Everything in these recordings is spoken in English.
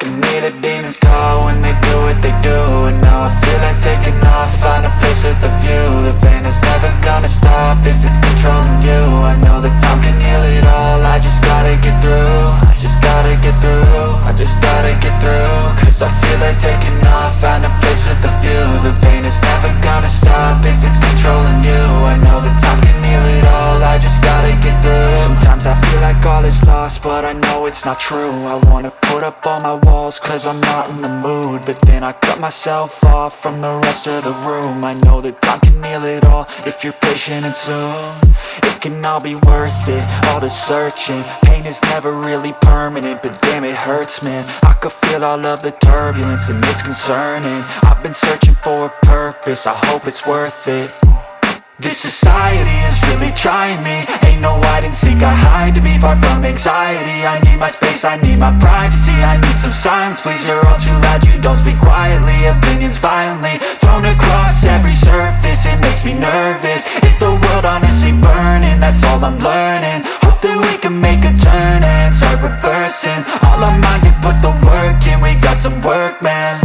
I can hear the demons call when they do what they but I know it's not true. I wanna put up all my walls, cause I'm not in the mood. But then I cut myself off from the rest of the room. I know that time can heal it all, if you're patient and soon. It can all be worth it, all the searching. Pain is never really permanent, but damn it hurts man. I could feel all of the turbulence and it's concerning. I've been searching for a purpose, I hope it's worth it trying me. Ain't no hide and seek, I hide to be far from anxiety. I need my space, I need my privacy. I need some silence, please, you're all too loud You don't speak quietly, opinions violently Thrown across every surface, it makes me nervous. Is the world honestly burning? That's all I'm learning. Hope that we can make a turn and start reversing. All our minds and put the work in, we got some work, man.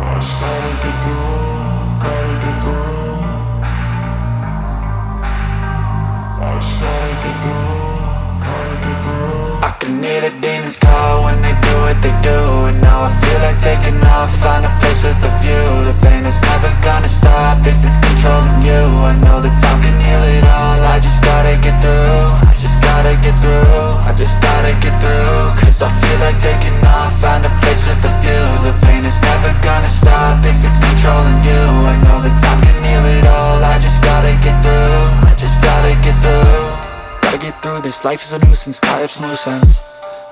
I just gotta hear the demons call when they do what they do And now I feel like taking off, find a place with a view. The pain is through this, life is a nuisance, tie up some loose ends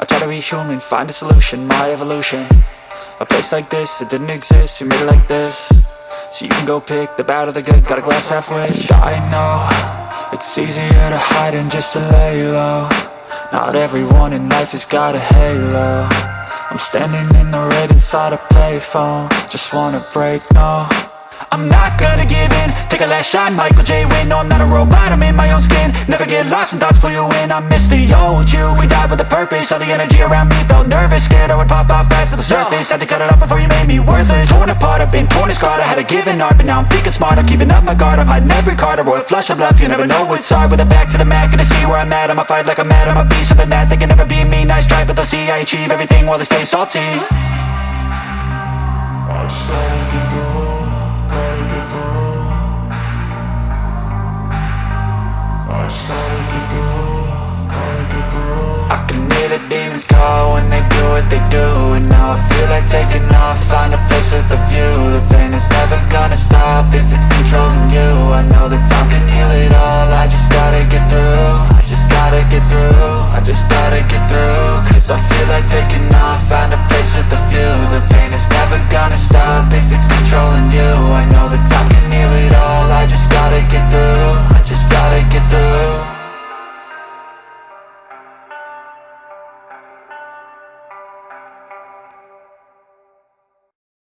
I try to be human, find a solution, my evolution. A place like this, it didn't exist, we made it like this. So you can go pick the bad or the good, got a glass half wish. I know, it's easier to hide than just to lay low Not everyone in life has got a halo. I'm standing in the red inside a payphone. Just wanna break, no I'm not gonna give in. Take a last shot, Michael J. Win No, I'm not a robot, I'm in my own skin. Never get lost when thoughts pull you in. I miss the old you, we died with a purpose. All the energy around me felt nervous. Scared I would pop out fast to the surface. Had to cut it off before you made me worthless. Torn apart, I've been torn and scarred. I had a given art, but now I'm thinking smart I'm keeping up my guard, I'm hiding every card. A royal flush of love, you never know what's hard. With a back to the mat, gonna see where I'm at. I'ma fight like I'm mad, I'ma be something that They can never be me, nice try But they'll see I achieve everything while they stay salty. I Take it